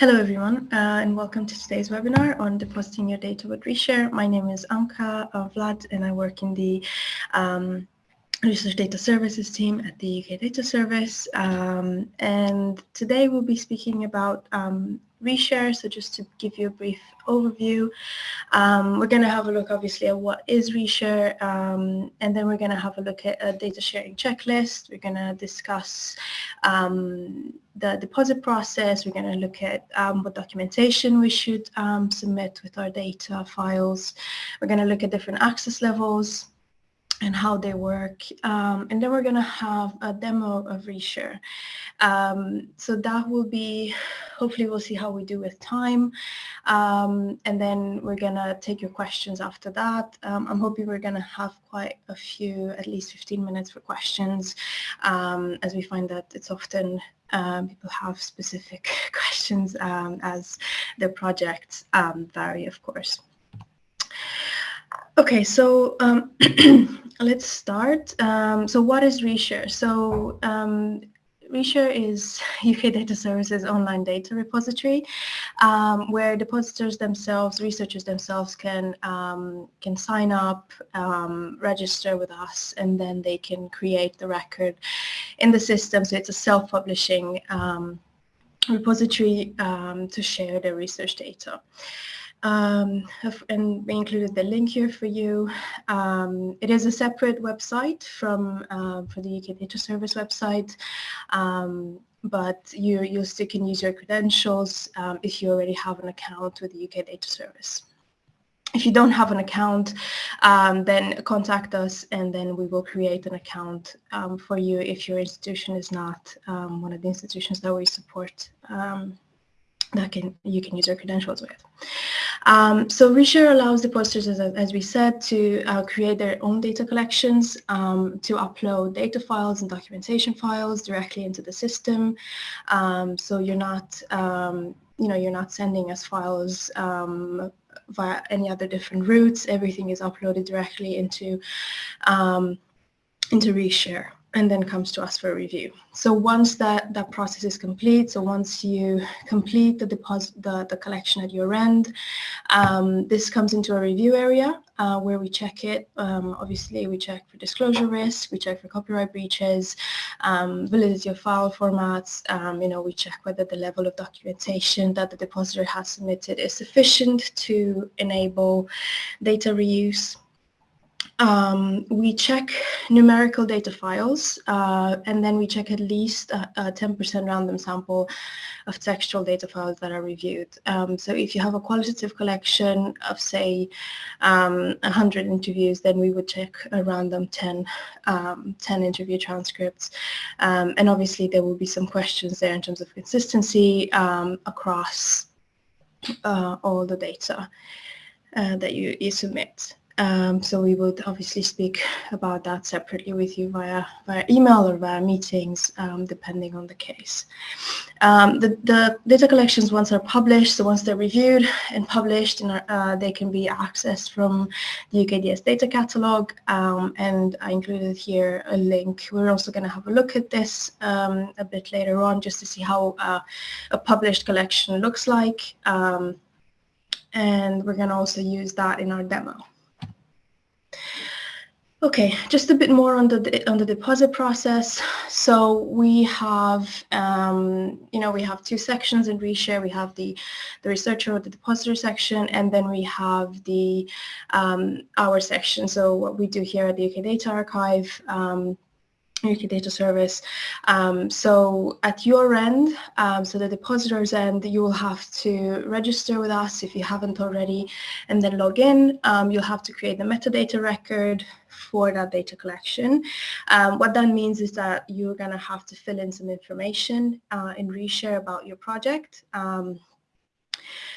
Hello everyone uh, and welcome to today's webinar on depositing your data with Reshare. My name is Anka uh, Vlad and I work in the um, Research Data Services team at the UK Data Service um, and today we'll be speaking about um, reshare. So just to give you a brief overview, um, we're going to have a look obviously at what is reshare um, and then we're going to have a look at a data sharing checklist. We're going to discuss um, the deposit process. We're going to look at um, what documentation we should um, submit with our data files. We're going to look at different access levels and how they work. Um, and then we're going to have a demo of Reshare. Um, so that will be, hopefully we'll see how we do with time. Um, and then we're going to take your questions after that. Um, I'm hoping we're going to have quite a few, at least 15 minutes for questions, um, as we find that it's often um, people have specific questions as their projects vary, of course. Okay, so um, let's start. Um, so what is Reshare? So um, Reshare is UK Data Services online data repository um, where depositors themselves, researchers themselves can, um, can sign up, um, register with us, and then they can create the record in the system. So it's a self-publishing um, repository um, to share their research data. Um, and we included the link here for you. Um, it is a separate website from uh, for the UK Data Service website, um, but you, you still can use your credentials um, if you already have an account with the UK Data Service. If you don't have an account, um, then contact us and then we will create an account um, for you if your institution is not one of the institutions that we support that can you can use your credentials with. Um, so Reshare allows depositors, as, as we said, to uh, create their own data collections, um, to upload data files and documentation files directly into the system. Um, so you're not, um, you know, you're not sending us files um, via any other different routes. Everything is uploaded directly into into Reshare and then comes to us for review. So once that, that process is complete, so once you complete the deposit, the, the collection at your end, um, this comes into a review area uh, where we check it. Um, obviously, we check for disclosure risk, we check for copyright breaches, um, validity of file formats, um, you know, we check whether the level of documentation that the depositor has submitted is sufficient to enable data reuse. Um, we check numerical data files uh, and then we check at least a 10% random sample of textual data files that are reviewed. Um, so if you have a qualitative collection of say um, 100 interviews then we would check a random 10, um, 10 interview transcripts um, and obviously there will be some questions there in terms of consistency um, across uh, all the data uh, that you, you submit. Um, so we would obviously speak about that separately with you via, via email or via meetings, um, depending on the case. Um, the, the, data collections, once are published, so once they're reviewed and published, uh, they can be accessed from the UKDS data catalog. Um, and I included here a link. We're also going to have a look at this um, a bit later on just to see how uh, a published collection looks like. Um, and we're going to also use that in our demo. Okay, just a bit more on the on the deposit process. So we have, um, you know, we have two sections in Reshare. We have the the researcher or the depositor section, and then we have the um, our section. So what we do here at the UK Data Archive. Um, UK Data Service. Um, so at your end, um, so the depositor's end, you will have to register with us if you haven't already, and then log in. Um, you'll have to create the metadata record for that data collection. Um, what that means is that you're going to have to fill in some information uh, in Reshare about your project. Um,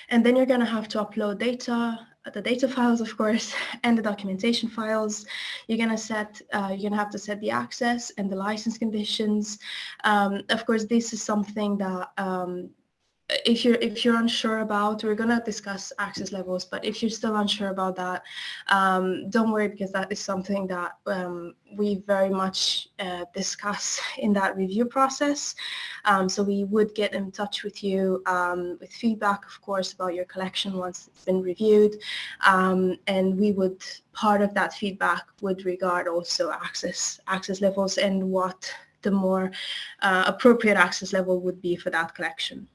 and then you're going to have to upload data the data files, of course, and the documentation files. You're going to set, uh, you're to have to set the access and the license conditions. Um, of course, this is something that um, if you're if you're unsure about, we're gonna discuss access levels, but if you're still unsure about that, um, don't worry because that is something that um, we very much uh, discuss in that review process. Um, so we would get in touch with you um, with feedback, of course, about your collection once it's been reviewed, um, and we would part of that feedback would regard also access access levels and what the more uh, appropriate access level would be for that collection.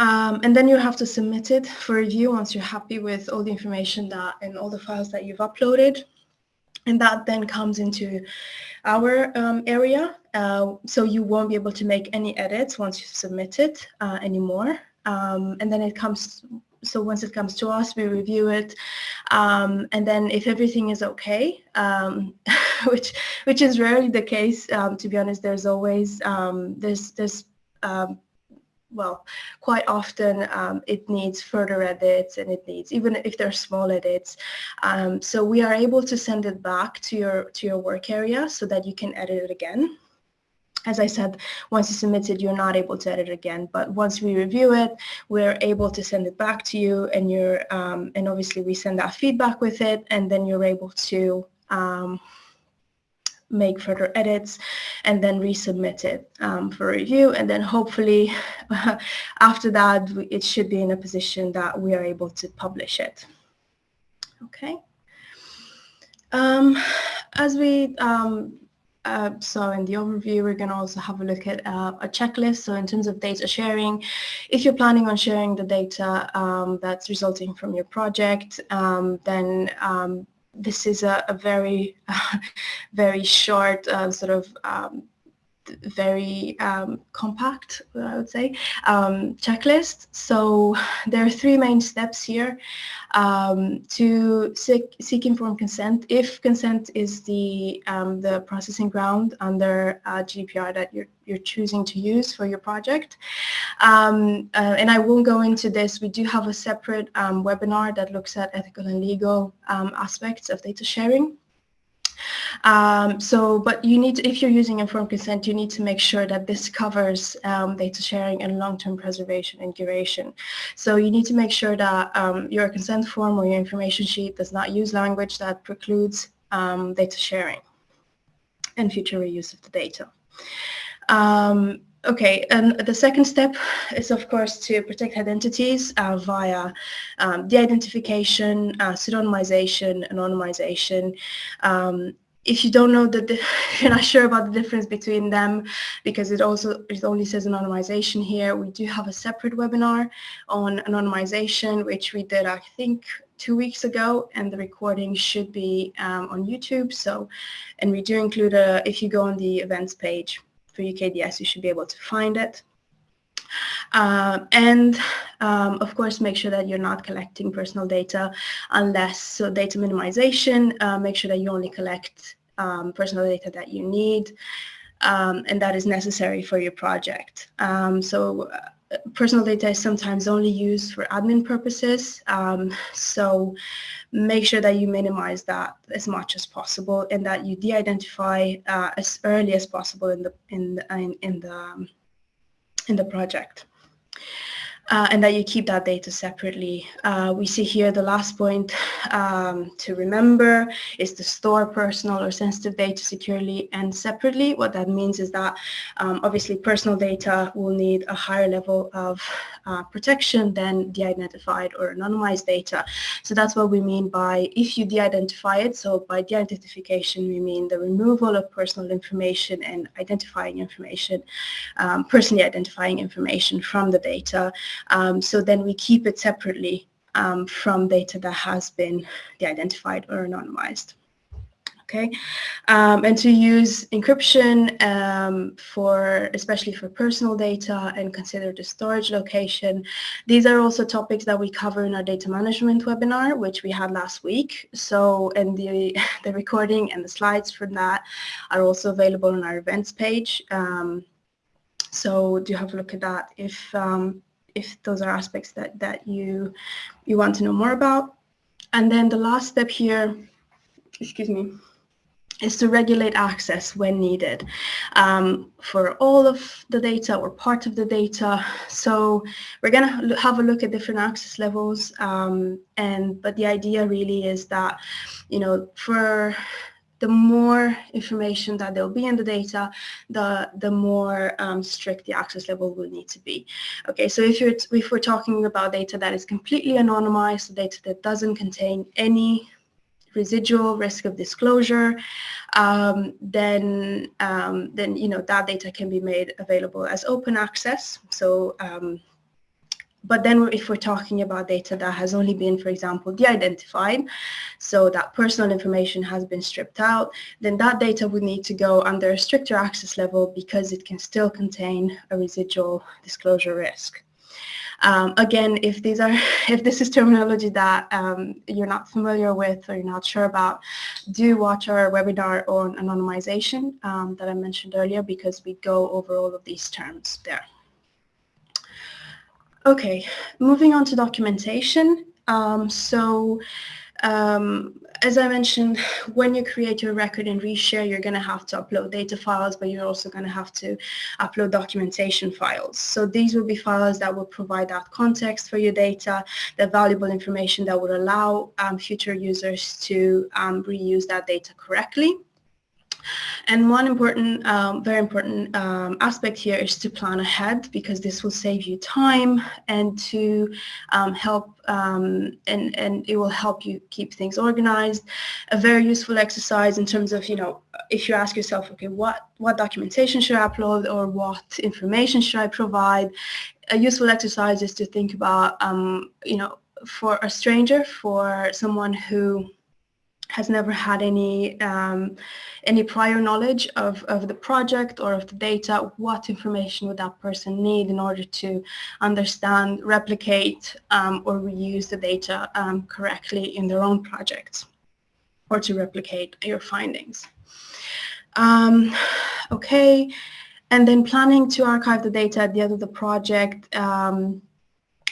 Um, and then you have to submit it for review once you're happy with all the information that and all the files that you've uploaded. And that then comes into our um, area. Uh, so you won't be able to make any edits once you submit it uh, anymore. Um, and then it comes, so once it comes to us, we review it. Um, and then if everything is okay, um, which which is rarely the case, um, to be honest, there's always, there's, there's well, quite often um, it needs further edits and it needs, even if they're small edits. Um, so we are able to send it back to your, to your work area so that you can edit it again. As I said, once you submit it, you're not able to edit again. But once we review it, we're able to send it back to you and you're, um, and obviously we send that feedback with it and then you're able to um, make further edits and then resubmit it um, for review. And then hopefully after that it should be in a position that we are able to publish it. Okay. Um, as we um, uh, so in the overview, we're going to also have a look at uh, a checklist. So in terms of data sharing, if you're planning on sharing the data um, that's resulting from your project, um, then um, this is a, a very, very short uh, sort of um, very um, compact, I would say, um, checklist. So there are three main steps here um, to seek, seek, informed consent. If consent is the um, the processing ground under uh, GDPR that you're you're choosing to use for your project, um, uh, and I won't go into this. We do have a separate um, webinar that looks at ethical and legal aspects of data sharing. Um, so, but you need, to, if you're using informed consent, you need to make sure that this covers um, data sharing and long-term preservation and curation. So you need to make sure that um, your consent form or your information sheet does not use language that precludes um, data sharing and future reuse of the data. Um, Okay, and the second step is, of course, to protect identities uh, via um, de-identification, uh, pseudonymization, anonymization. Um, if you don't know that you're not sure about the difference between them, because it also it only says anonymization here, we do have a separate webinar on anonymization, which we did, I think, two weeks ago, and the recording should be um, on YouTube. So, and we do include a, if you go on the events page, for UKDS, you should be able to find it. Uh, and um, of course, make sure that you're not collecting personal data unless, so data minimization, uh, make sure that you only collect um, personal data that you need um, and that is necessary for your project. Um, so uh, personal data is sometimes only used for admin purposes. Um, so make sure that you minimize that as much as possible and that you de-identify uh, as early as possible in the in in, in the um, in the project uh, and that you keep that data separately. Uh, we see here the last point um, to remember is to store personal or sensitive data securely and separately. What that means is that um, obviously personal data will need a higher level of uh, protection than de-identified or anonymized data. So that's what we mean by if you de-identify it. So by de-identification, we mean the removal of personal information and identifying information, um, personally identifying information from the data. Um, so then we keep it separately um, from data that has been de-identified or anonymized okay? Um, and to use encryption um, for, especially for personal data and consider the storage location. These are also topics that we cover in our data management webinar, which we had last week. So, and the, the recording and the slides from that are also available on our events page. Um, so do have a look at that if, um, if those are aspects that, that you, you want to know more about. And then the last step here, excuse me, is to regulate access when needed um, for all of the data or part of the data. So we're going to have a look at different access levels. Um, and but the idea really is that, you know, for the more information that there'll be in the data, the the more um, strict the access level will need to be. Okay, so if you're if we're talking about data that is completely anonymized, data that doesn't contain any residual risk of disclosure, um, then um, then you know that data can be made available as open access. So um, but then if we're talking about data that has only been, for example, de-identified, so that personal information has been stripped out, then that data would need to go under a stricter access level because it can still contain a residual disclosure risk. Um, again, if these are, if this is terminology that um, you're not familiar with or you're not sure about, do watch our webinar on anonymization um, that I mentioned earlier because we go over all of these terms there. Okay, moving on to documentation. Um, so um, as I mentioned, when you create your record in Reshare, you're going to have to upload data files, but you're also going to have to upload documentation files. So these will be files that will provide that context for your data, the valuable information that will allow um, future users to um, reuse that data correctly. And one important, um, very important um, aspect here is to plan ahead because this will save you time and to um, help um, and, and it will help you keep things organized. A very useful exercise in terms of, you know, if you ask yourself, okay, what, what documentation should I upload or what information should I provide? A useful exercise is to think about, um, you know, for a stranger, for someone who has never had any um, any prior knowledge of, of the project or of the data, what information would that person need in order to understand, replicate, um, or reuse the data um, correctly in their own projects or to replicate your findings. Um, okay, and then planning to archive the data at the end of the project um,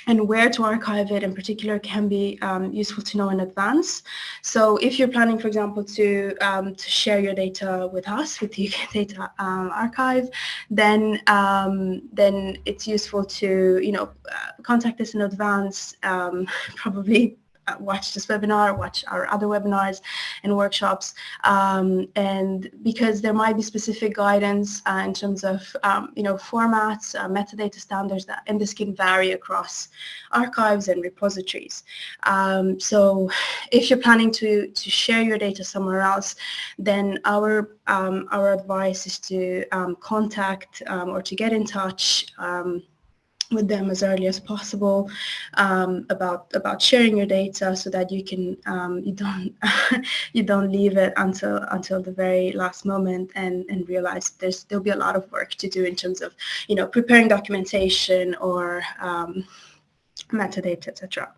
and where to archive it in particular can be um, useful to know in advance. So if you're planning, for example, to, um, to share your data with us, with the UK Data um, Archive, then, um, then it's useful to, you know, uh, contact us in advance, um, probably watch this webinar, watch our other webinars and workshops, um, and because there might be specific guidance uh, in terms of, um, you know, formats, uh, metadata standards, that, and this can vary across archives and repositories. Um, so if you're planning to, to share your data somewhere else, then our, um, our advice is to um, contact um, or to get in touch with them as early as possible um, about about sharing your data so that you can um, you don't you don't leave it until until the very last moment and and realize there's there'll be a lot of work to do in terms of you know preparing documentation or um, metadata etc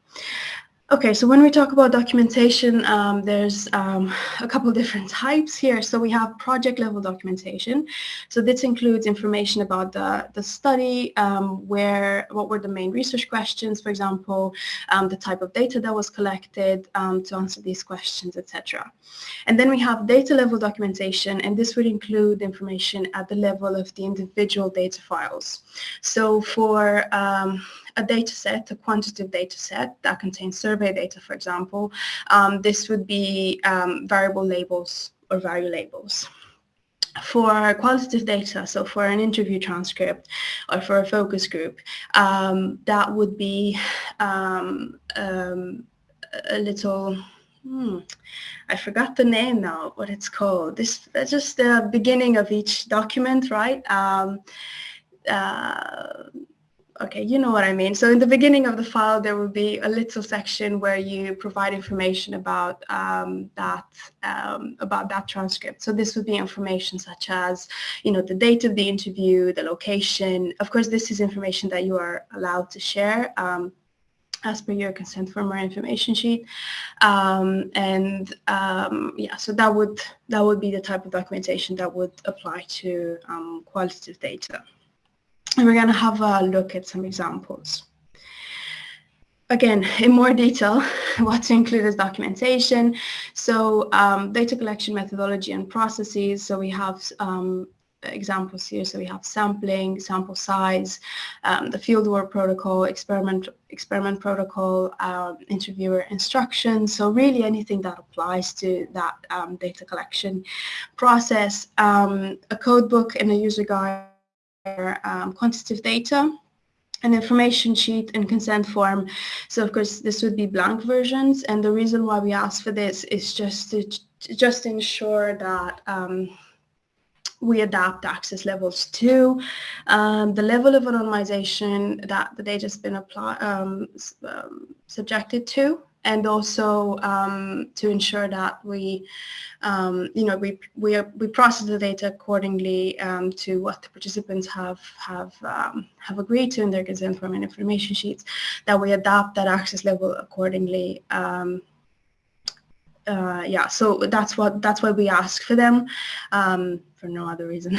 Okay, so when we talk about documentation, um, there's um, a couple different types here. So we have project level documentation. So this includes information about the, the study, um, where, what were the main research questions, for example, um, the type of data that was collected um, to answer these questions, etc. And then we have data level documentation, and this would include information at the level of the individual data files. So for um, a data set, a quantitative data set that contains survey data, for example, um, this would be um, variable labels or value labels. For qualitative data, so for an interview transcript or for a focus group, um, that would be um, um, a little Hmm. I forgot the name now, what it's called. This that's just the beginning of each document, right? Um, uh, Okay, you know what I mean. So in the beginning of the file, there will be a little section where you provide information about um, that um, about that transcript. So this would be information such as, you know, the date of the interview, the location. Of course, this is information that you are allowed to share um, as per your consent form or information sheet. Um, and um, yeah, so that would that would be the type of documentation that would apply to um, qualitative data. And we're going to have a look at some examples. again, in more detail, what to include as documentation. So um, data collection methodology and processes. So we have um, examples here. So we have sampling, sample size, um, the fieldwork protocol, experiment experiment protocol, uh, interviewer instructions. So really anything that applies to that um, data collection process. Um, a code book and a user guide um, quantitative data an information sheet and consent form. So of course this would be blank versions and the reason why we ask for this is just to just ensure that um, we adapt access levels to um, the level of anonymization that the data has been apply, um, um, subjected to and also um, to ensure that we, um, you know, we we we process the data accordingly um, to what the participants have have um, have agreed to in their consent form and information sheets. That we adapt that access level accordingly. Um, uh, yeah, so that's what that's what we ask for them. Um, for no other reason.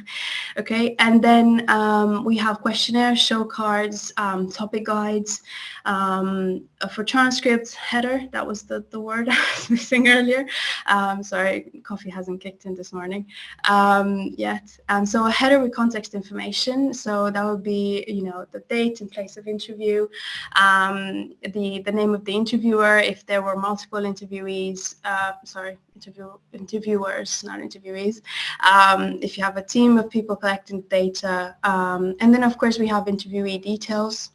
okay, and then um, we have questionnaires, show cards, um, topic guides. Um, for transcripts, header, that was the, the word I was missing earlier. Um, sorry, coffee hasn't kicked in this morning um, yet. Um, so a header with context information, so that would be, you know, the date and place of interview, the, the name of the interviewer, if there were multiple interviewees, uh, sorry, interview, interviewers, not interviewees, um, if you have a team of people collecting data. Um, and then, of course, we have interviewee details.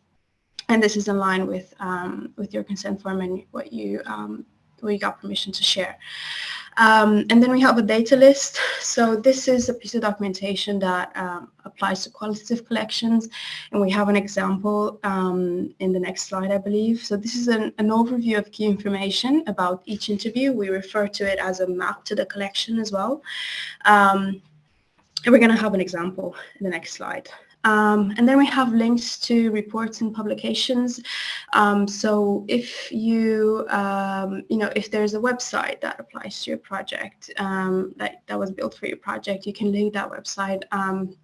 And this is in line with, um, with your consent form and what you, um, what you got permission to share. Um, and then we have a data list. So this is a piece of documentation that um, applies to qualitative collections. And we have an example um, in the next slide, I believe. So this is an, an, overview of key information about each interview. We refer to it as a map to the collection as well. Um, and we're going to have an example in the next slide. Um, and then we have links to reports and publications. Um, so if you, um, you know, if there's a website that applies to your project um, that, that was built for your project, you can link that website um,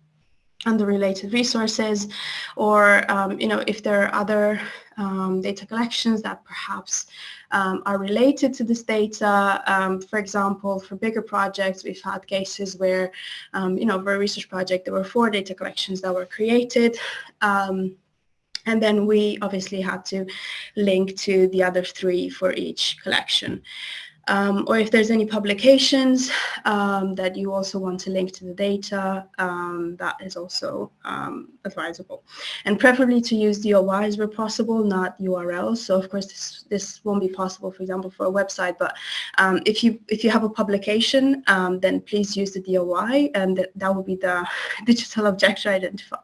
and the related resources or um, you know if there are other um, data collections that perhaps um, are related to this data. Um, for example, for bigger projects, we've had cases where, um, you know, for a research project, there were four data collections that were created. Um, and then we obviously had to link to the other three for each collection um, or if there's any publications um, that you also want to link to the data, um, that is also um, advisable. And preferably to use DOIs where possible, not URLs. So of course this, this won't be possible, for example, for a website, but um, if, you, if you have a publication, um, then please use the DOI and that, that will be the digital object identifier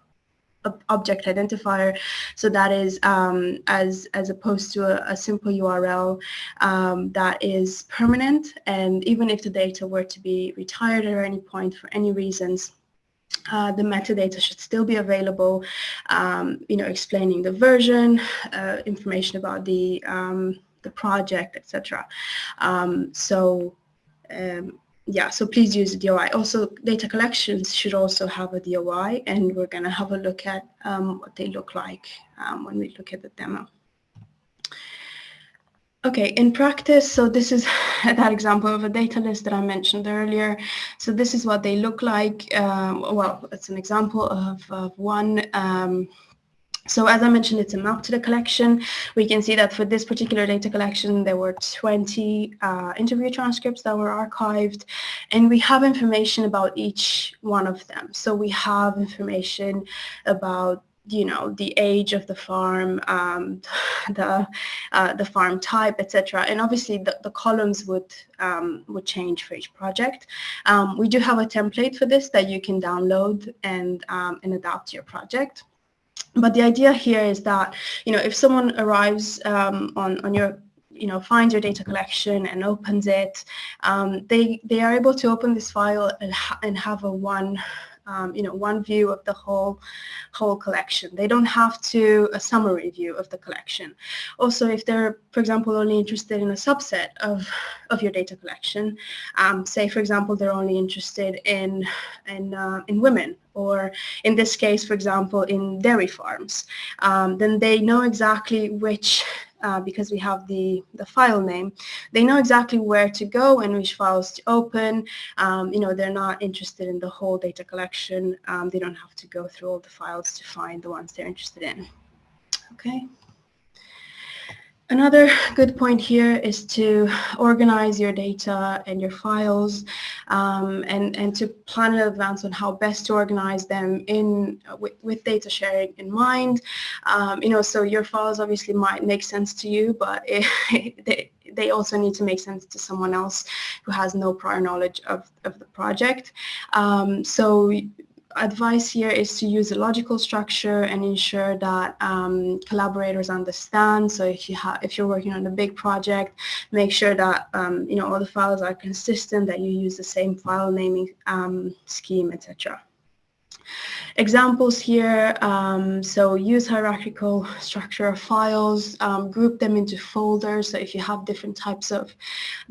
object identifier. So that is um, as, as opposed to a, a simple URL um, that is permanent. And even if the data were to be retired at any point for any reasons, uh, the metadata should still be available, um, you know, explaining the version, uh, information about the, um, the project, etc. Um, so um, yeah, so please use the DOI. Also, data collections should also have a DOI, and we're going to have a look at um, what they look like um, when we look at the demo. Okay, in practice, so this is that example of a data list that I mentioned earlier. So this is what they look like. Um, well, it's an example of, of one um, so as I mentioned, it's a map to the collection. We can see that for this particular data collection, there were 20 uh, interview transcripts that were archived, and we have information about each one of them. So we have information about you know the age of the farm, um, the uh, the farm type, etc. And obviously the, the columns would um, would change for each project. Um, we do have a template for this that you can download and um, and adapt to your project. But the idea here is that, you know, if someone arrives um, on, on your you know, finds your data collection and opens it, um, they, they are able to open this file and, ha and have a one um, you know, one view of the whole, whole collection. They don't have to a summary view of the collection. Also, if they're, for example, only interested in a subset of, of your data collection, um, say, for example, they're only interested in, in, uh, in women or in this case, for example, in dairy farms, um, then they know exactly which uh, because we have the, the file name, they know exactly where to go and which files to open. Um, you know, they're not interested in the whole data collection. Um, they don't have to go through all the files to find the ones they're interested in. Okay. Another good point here is to organize your data and your files um, and, and to plan in advance on how best to organize them in with, with data sharing in mind. Um, you know, so your files obviously might make sense to you, but it, they, they also need to make sense to someone else who has no prior knowledge of, of the project. Um, so advice here is to use a logical structure and ensure that um, collaborators understand. So if you if you're working on a big project, make sure that um, you know all the files are consistent, that you use the same file naming um, scheme, etc. Examples here, um, so use hierarchical structure of files, um, group them into folders. So if you have different types of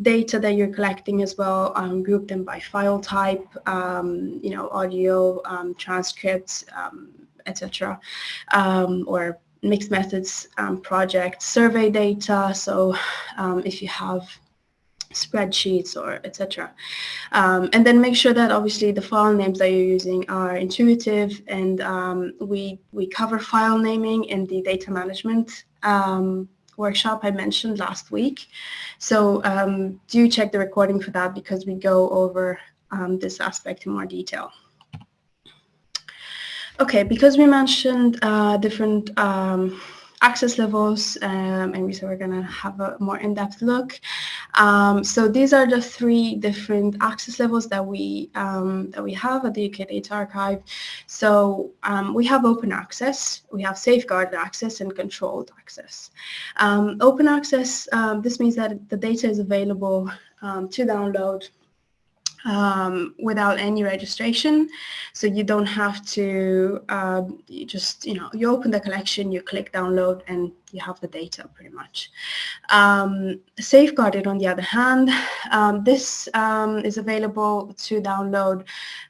data that you're collecting as well, um, group them by file type, um, you know, audio, um, transcripts, um, etc. or mixed methods project, survey data. So if you have spreadsheets or etc. Um, and then make sure that obviously the file names that you're using are intuitive and um, we, we cover file naming in the data management um, workshop I mentioned last week. So um, do check the recording for that because we go over um, this aspect in more detail. Okay, because we mentioned uh, different um, access levels um, and we said we're going to have a more in-depth look. Um, so these are the three different access levels that we um, that we have at the UK Data Archive. So um, we have open access, we have safeguarded access and controlled access. Um, open access, um, this means that the data is available to download um, without any registration. So you don't have to, um, you just, you know, you open the collection, you click download and you have the data pretty much. Um, safeguarded on the other hand, um, this um, is available to download.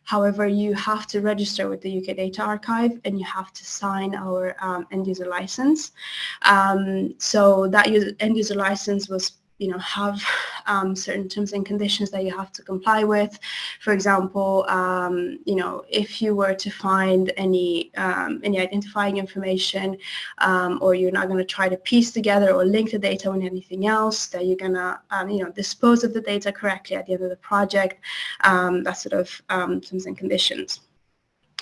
However, you have to register with the UK Data Archive and you have to sign our um, end user license. so that end user license was you know, have um, certain terms and conditions that you have to comply with. For example, um, you know, if you were to find any um, any identifying information, um, or you're not going to try to piece together or link the data with anything else, that you're going to, um, you know, dispose of the data correctly at the end of the project. Um, that sort of terms and conditions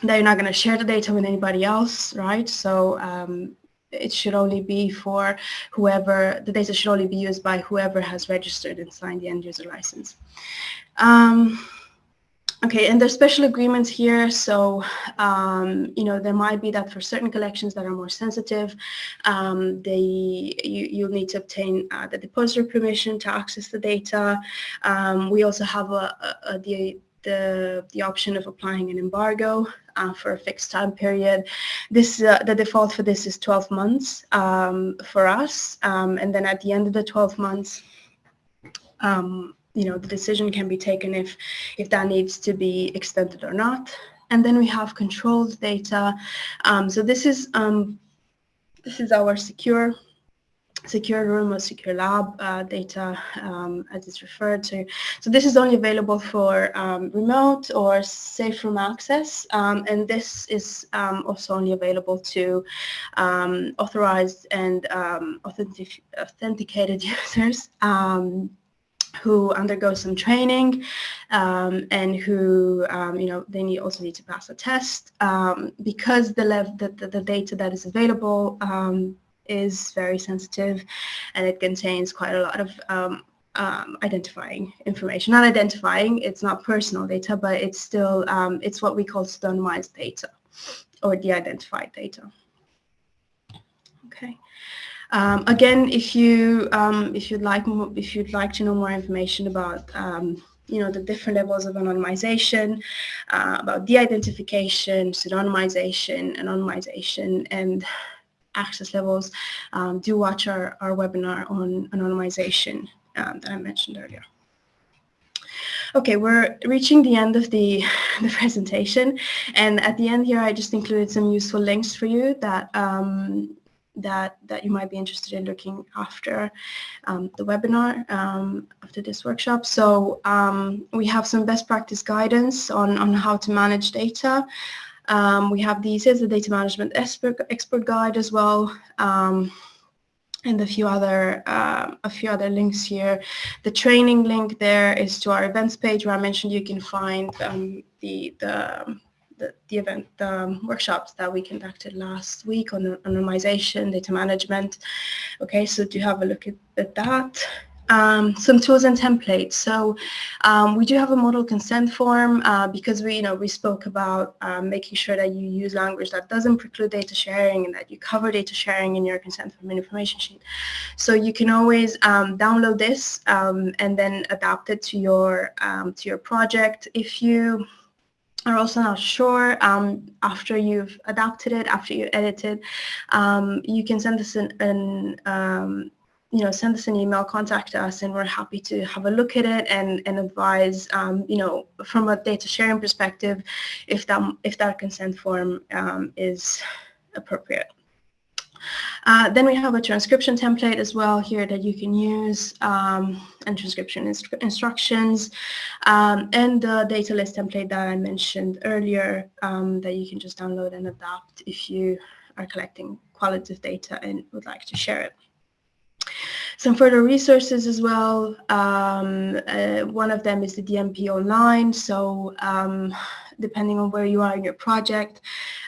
that you're not going to share the data with anybody else, right? So um, it should only be for whoever, the data should only be used by whoever has registered and signed the end user license. Um, okay, and there's special agreements here. So, um, you know, there might be that for certain collections that are more sensitive, um, they, you, you'll need to obtain uh, the depository permission to access the data. Um, we also have a, a, a the, the, the option of applying an embargo uh, for a fixed time period. This uh, the default for this is 12 months um, for us, um, and then at the end of the 12 months, um, you know, the decision can be taken if if that needs to be extended or not. And then we have controlled data. Um, so this is um, this is our secure secure room or secure lab uh, data um, as it's referred to. So this is only available for um, remote or safe room access um, and this is um, also only available to um, authorized and um, authentic authenticated users who undergo some training um, and who, um, you know, they need also need to pass a test um, because the, the, the, the, data that is available is very sensitive and it contains quite a lot of um, um, identifying information. Not identifying, it's not personal data, but it's still, um, it's what we call pseudonymized data or de-identified data. Okay. Um, again, if you um, if you'd like if you'd like to know more information about um, you know, the different levels of anonymization, uh, about de-identification, pseudonymization, anonymization, and access levels, um, do watch our, our webinar on anonymization um, that I mentioned earlier. Okay, we're reaching the end of the, the presentation. And at the end here, I just included some useful links for you that um, that that you might be interested in looking after um, the webinar um, after this workshop. So um, we have some best practice guidance on on how to manage data. Um, we have the CESSDA management expert expert guide as well. Um, and a few other uh, a few other links here. The training link there is to our events page where I mentioned you can find um, the the the, the event the workshops that we conducted last week on anonymization, data management. Okay, so do have a look at, at that. Um, some tools and templates. So um, we do have a model consent form uh, because we, you know, we spoke about um, making sure that you use language that doesn't preclude data sharing and that you cover data sharing in your consent form and information sheet. So you can always um, download this um, and then adapt it to your um, to your project. If you are also not sure um, after you've adapted it, after you edit it, um, you can send us an, an um, you know, send us an email, contact us, and we're happy to have a look at it and, and advise, um, you know, from a data sharing perspective, if that, if that consent form um, is appropriate. Uh, then we have a transcription template as well here that you can use um, and transcription inst instructions um, and the data list template that I mentioned earlier um, that you can just download and adapt if you are collecting qualitative data and would like to share it. Some further resources as well. Um, uh, one of them is the DMP online. So um, depending on where you are in your project,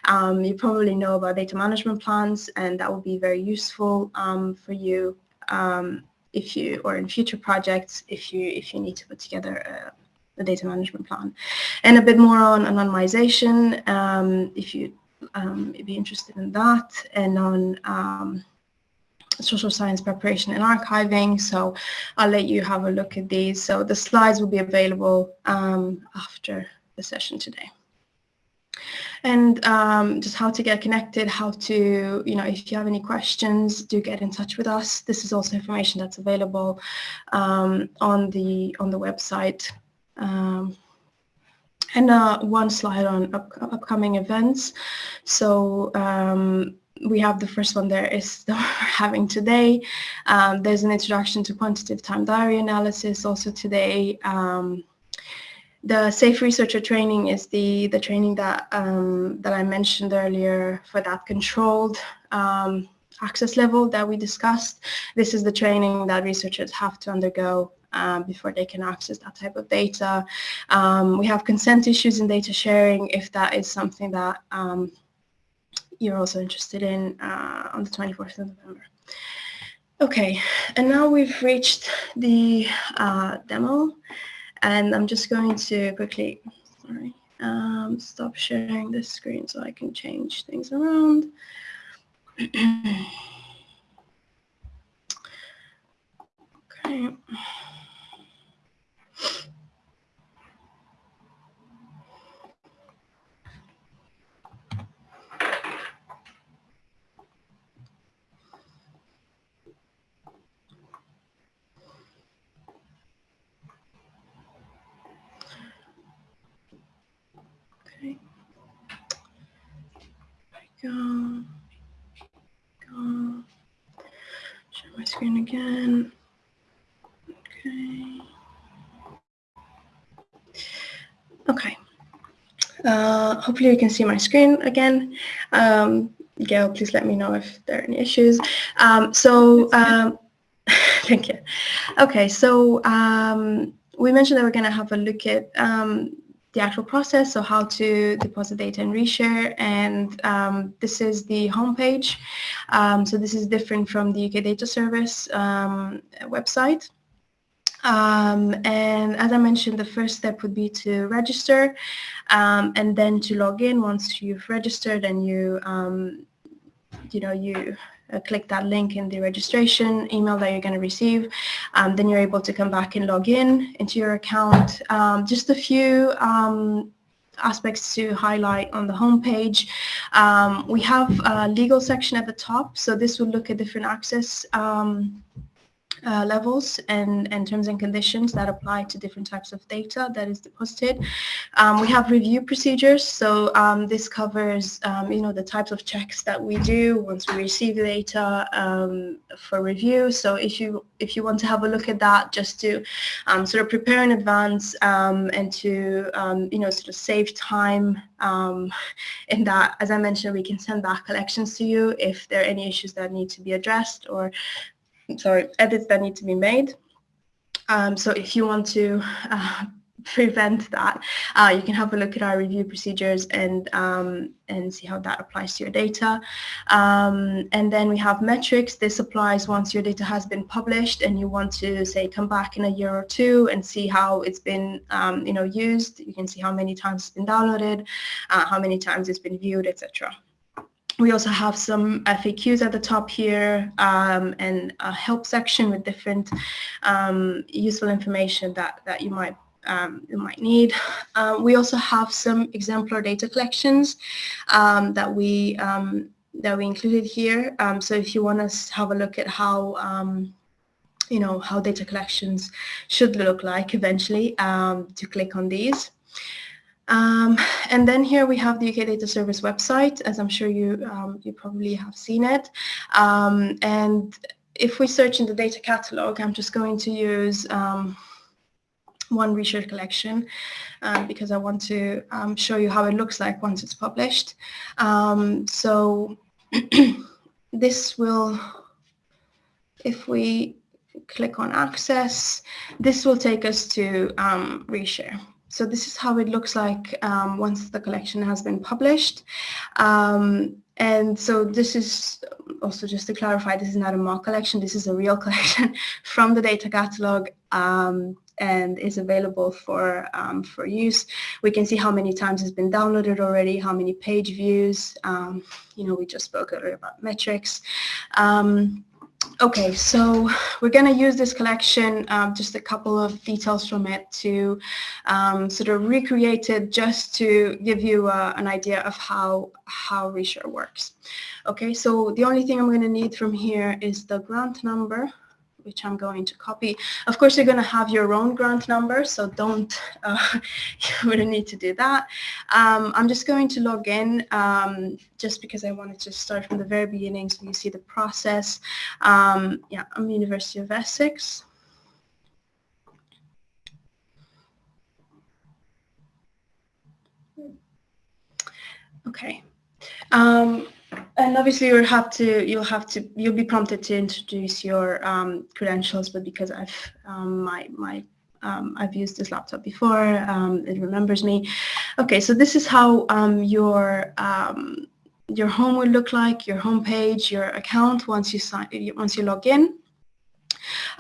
um, you probably know about data management plans and that will be very useful um, for you um, if you or in future projects if you if you need to put together a, a data management plan. And a bit more on anonymization um, if you um, be interested in that and on social science preparation and archiving. So I'll let you have a look at these. So the slides will be available um, after the session today. And um, just how to get connected, how to, you know, if you have any questions, do get in touch with us. This is also information that's available um, on the on the website. Um, and uh, one slide on up upcoming events. So um, we have the first one there is that we're having today. Um, there's an introduction to quantitative time diary analysis also today. Um, the safe researcher training is the the training that um, that I mentioned earlier for that controlled um, access level that we discussed. This is the training that researchers have to undergo um, before they can access that type of data. Um, we have consent issues in data sharing if that is something that um, you're also interested in uh, on the 24th of November. Okay, and now we've reached the uh, demo, and I'm just going to quickly, sorry, um, stop sharing this screen so I can change things around. okay. Go. Go. Share my screen again. Okay. Okay. Uh, hopefully you can see my screen again. Um, Gail, please let me know if there are any issues. Um, so, um, thank you. Okay, so um, we mentioned that we're going to have a look at um, the actual process, so how to deposit data and Reshare, and um, this is the homepage. Um, so this is different from the UK Data Service um, website. Um, and as I mentioned, the first step would be to register um, and then to log in once you've registered and you, um, you know, you click that link in the registration email that you're going to receive. Um, then you're able to come back and log in into your account. Um, just a few um, aspects to highlight on the homepage. Um, we have a legal section at the top, so this will look at different access um, uh, levels and, and terms and conditions that apply to different types of data that is deposited. Um, we have review procedures, so um, this covers um, you know the types of checks that we do once we receive the data um, for review. So if you if you want to have a look at that, just to um, sort of prepare in advance and to you know sort of save time in that, as I mentioned, we can send back collections to you if there are any issues that need to be addressed or sorry, edits that need to be made. Um, so if you want to uh, prevent that, uh, you can have a look at our review procedures and um, and see how that applies to your data. Um, and then we have metrics. This applies once your data has been published and you want to say come back in a year or two and see how it's been um, you know used. You can see how many times it's been downloaded, uh, how many times it's been viewed, etc. We also have some FAQs at the top here um, and a help section with different um, useful information that, that you might um, you might need. Uh, we also have some exemplar data collections um, that we um, that we included here. Um, so if you want to have a look at how you know how data collections should look like eventually, to click on these. Um, and then here we have the UK Data Service website, as I'm sure you, um, you probably have seen it. Um, and if we search in the data catalog, I'm just going to use um, one research collection uh, because I want to um, show you how it looks like once it's published. Um, so this will, if we click on access, this will take us to reshare. So this is how it looks like um, once the collection has been published. Um, and so this is also just to clarify, this is not a mock collection. This is a real collection from the data catalog um, and is available for um, for use. We can see how many times it's been downloaded already, how many page views. Um, you know, we just spoke earlier about metrics. Okay, so we're going to use this collection, um, just a couple of details from it to um, sort of recreate it just to give you uh, an idea of how, how Reshare works. Okay, so the only thing I'm going to need from here is the grant number which I'm going to copy. Of course, you're going to have your own grant number, so don't, uh, you wouldn't need to do that. Um, I'm just going to log in um, just because I wanted to start from the very beginning so you see the process. Um, yeah, I'm University of Essex. Okay. Um, and obviously you'll have to you'll have to you'll be prompted to introduce your um, credentials, but because I've um, my my um, I've used this laptop before, um, it remembers me. Okay, so this is how um, your um, your home will look like, your home page, your account once you sign once you log in.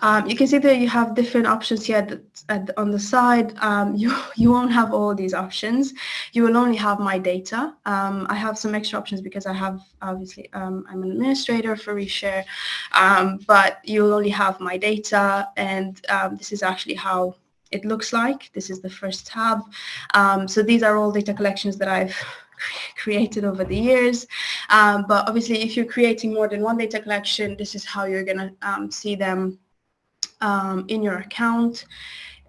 Um, you can see that you have different options here at on the side. Um, you, you won't have all these options. You will only have my data. Um, I have some extra options because I have, obviously, um, I'm an administrator for Reshare, um, but you'll only have my data and um, this is actually how it looks like. This is the first tab. so these are all data collections that I've created over the years. Um, but obviously, if you're creating more than one data collection, this is how you're going to um, see them um, in your account.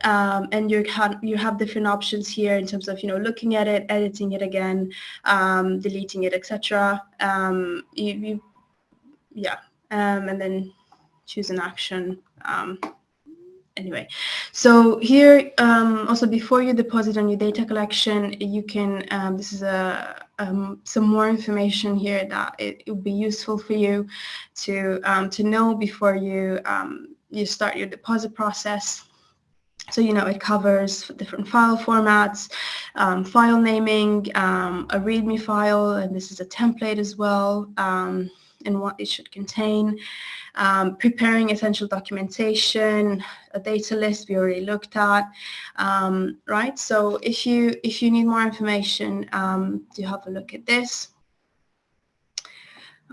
Um, and you you have different options here in terms of you know looking at it, editing it again, um, deleting it, etc. Um, you, you, yeah, and then choose an action anyway, so here um, also before you deposit on your data collection, you can, um, this is a, um, some more information here that it, it would be useful for you to, um, to know before you, um, you start your deposit process. So, you know, it covers different file formats, um, file naming, a README file, and this is a template as well, and what it should contain um, preparing essential documentation, a data list we already looked at, um, right? So if you if you need more information, um, do have a look at this.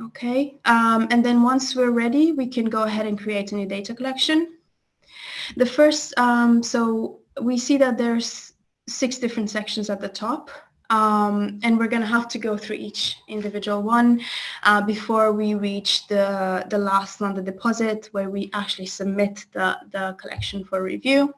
Okay, um, and then once we're ready, we can go ahead and create a new data collection. The first, um, so we see that there's six different sections at the top. Um, and we're going to have to go through each individual one uh, before we reach the, the last one, the deposit, where we actually submit the, the collection for review.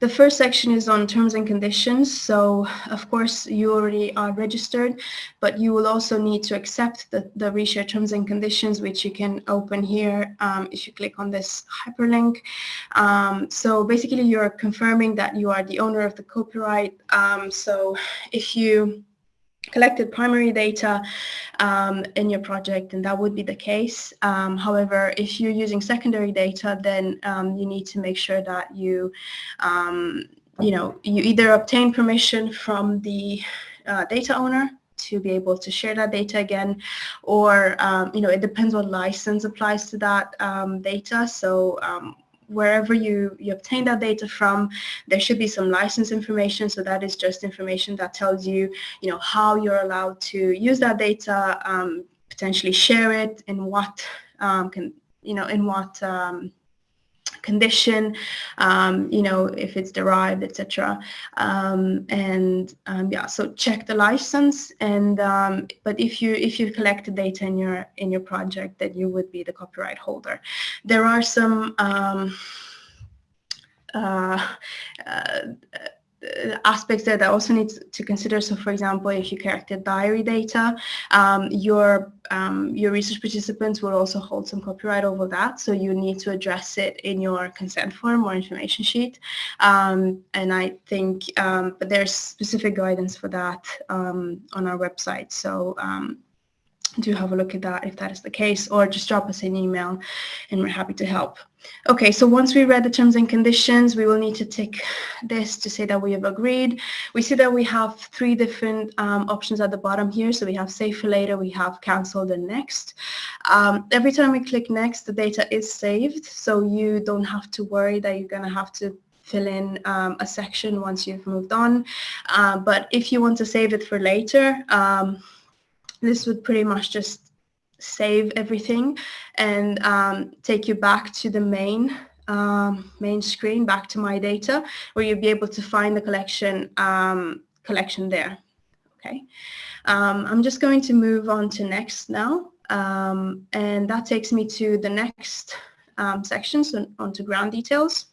The first section is on terms and conditions. So of course you already are registered, but you will also need to accept the, the reshare terms and conditions, which you can open here um, if you click on this hyperlink. Um, so basically you're confirming that you are the owner of the copyright. Um, so if you collected primary data um, in your project and that would be the case. Um, however, if you're using secondary data, then um, you need to make sure that you, um, you know, you either obtain permission from the uh, data owner to be able to share that data again or um, you know it depends what license applies to that um, data so um, wherever you, you obtain that data from, there should be some license information. So that is just information that tells you, you know, how you're allowed to use that data, um, potentially share it, in what um, can, you know, in what um, condition, um, you know, if it's derived, etc. Um, and um, yeah, so check the license. And um, but if you if you collect the data in your in your project, then you would be the copyright holder. There are some. Um, uh, uh, aspects that I also need to consider. So for example, if you collected diary data, um, your, um, your research participants will also hold some copyright over that. So you need to address it in your consent form or information sheet. Um, and I think, um, but there's specific guidance for that um, on our website. So um, do have a look at that if that is the case or just drop us an email and we're happy to help. Okay, so once we read the terms and conditions, we will need to tick this to say that we have agreed. We see that we have three different um, options at the bottom here. So we have save for later, we have cancelled and next. Um, every time we click next, the data is saved. So you don't have to worry that you're going to have to fill in um, a section once you've moved on. Uh, but if you want to save it for later, um, this would pretty much just save everything and um, take you back to the main um, main screen, back to my data, where you'll be able to find the collection um, collection there. Okay, um, I'm just going to move on to next now, um, and that takes me to the next um, section, so onto grant details.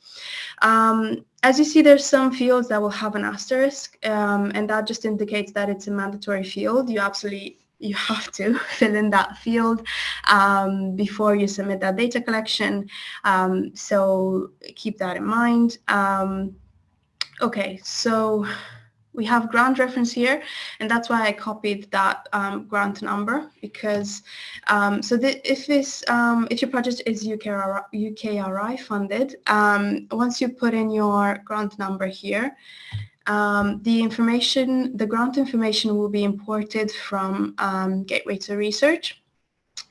Um, as you see, there's some fields that will have an asterisk, um, and that just indicates that it's a mandatory field. You absolutely you have to fill in that field um, before you submit that data collection. Um, so keep that in mind. Um, okay, so we have grant reference here, and that's why I copied that um, grant number because um, so if this um, if your project is UKRI, UKRI funded, once you put in your grant number here, um, the information, the grant information will be imported from um, Gateway to Research.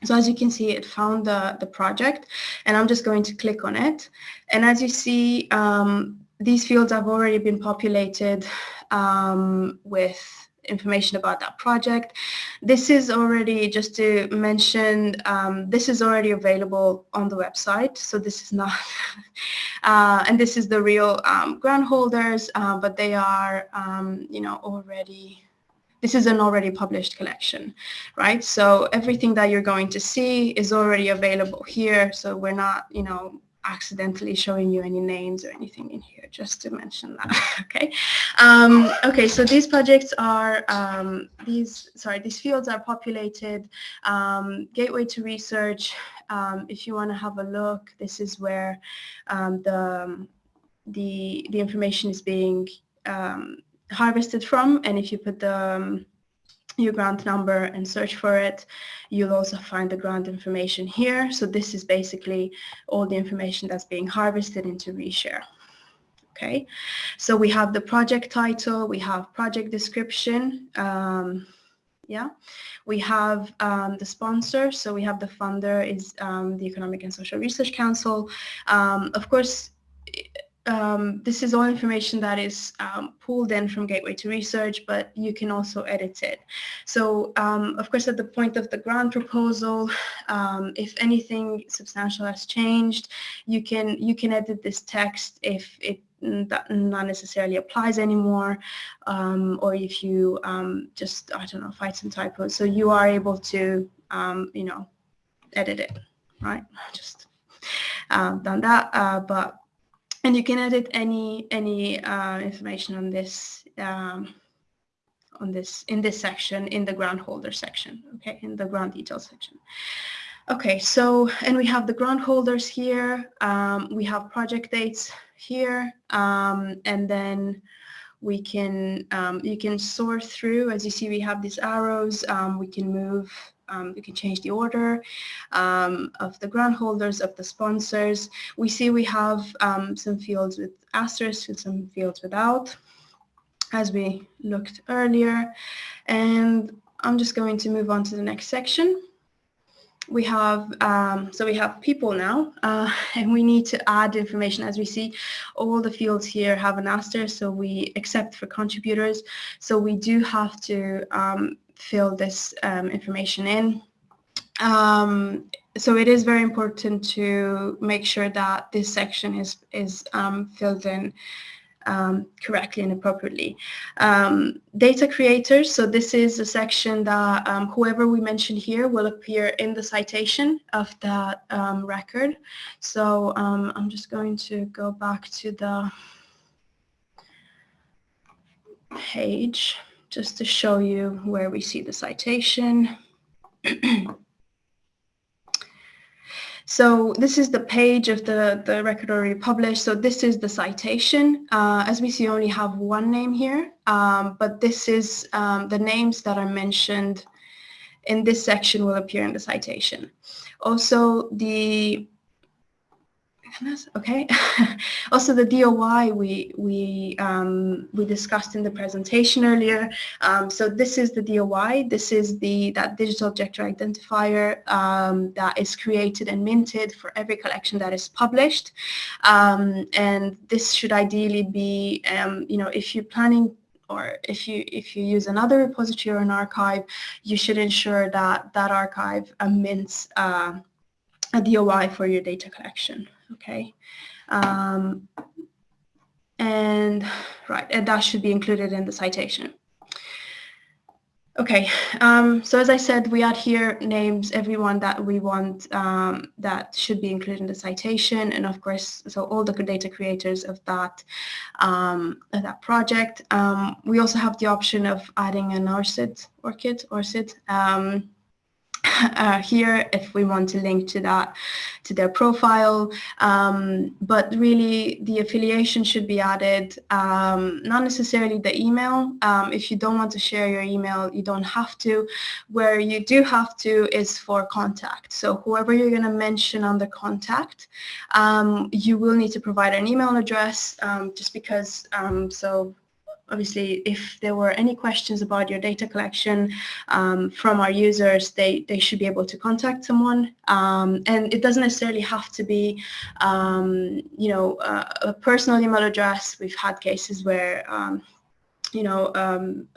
So as you can see, it found the, the project and I'm just going to click on it. And as you see, um, these fields have already been populated um, with information about that project. This is already, just to mention, um, this is already available on the website. So this is not, uh, and this is the real um, grant holders, uh, but they are, um, you know, already, this is an already published collection, right? So everything that you're going to see is already available here. So we're not, you know, accidentally showing you any names or anything in here, just to mention that, okay? Um, okay, so these projects are, um, these, sorry, these fields are populated, um, gateway to research, um, if you want to have a look, this is where um, the, the, the information is being um, harvested from, and if you put the your grant number and search for it. You'll also find the grant information here. So this is basically all the information that's being harvested into Reshare. Okay, so we have the project title, we have project description, um, yeah. We have um, the sponsor, so we have the funder is um, the Economic and Social Research Council. Um, of course, um, this is all information that is um, pulled in from Gateway to Research, but you can also edit it. So, um, of course, at the point of the grant proposal, um, if anything substantial has changed, you can you can edit this text if it that not necessarily applies anymore, um, or if you um, just I don't know find some typos. So you are able to you know edit it, right? Just uh, done that, uh, but and you can edit any any uh, information on this um, on this in this section in the grant holder section okay in the grant details section. Okay so and we have the grant holders here um, we have project dates here um, and then we can um, you can sort through. As you see we have these arrows um, we can move um, you can change the order um, of the grant holders, of the sponsors. We see we have um, some fields with asterisks and some fields without, as we looked earlier. And I'm just going to move on to the next section. We have, um, so we have people now, uh, and we need to add information. As we see, all the fields here have an asterisk, so we accept for contributors. So we do have to um, fill this um, information in. Um, so it is very important to make sure that this section is, is um, filled in um, correctly and appropriately. Um, data creators, so this is a section that um, whoever we mention here will appear in the citation of that record. So I'm just going to go back to the page just to show you where we see the citation. so this is the page of the, the record already published. So this is the citation. Uh, as we see, only have one name here, um, but this is um, the names that are mentioned in this section will appear in the citation. Also, the okay. also, the DOI we we um, we discussed in the presentation earlier. Um, so this is the DOI. This is the that digital object identifier um, that is created and minted for every collection that is published. Um, and this should ideally be, um, you know, if you're planning or if you if you use another repository or an archive, you should ensure that that archive mints uh, a DOI for your data collection okay? Um, and right, and that should be included in the citation. Okay, um, so as I said, we add here names, everyone that we want um, that should be included in the citation, and of course, so all the data creators of that um, of that project. Um, we also have the option of adding an ORCID, ORCID, ORCID uh, here if we want to link to that to their profile. Um, but really the affiliation should be added um, not necessarily the email. Um, if you don't want to share your email you don't have to. Where you do have to is for contact. So whoever you're going to mention on the contact um, you will need to provide an email address um, just because so obviously if there were any questions about your data collection um, from our users, they, they should be able to contact someone. Um, and it doesn't necessarily have to be, um, you know, uh, a personal email address. We've had cases where um, you know, um,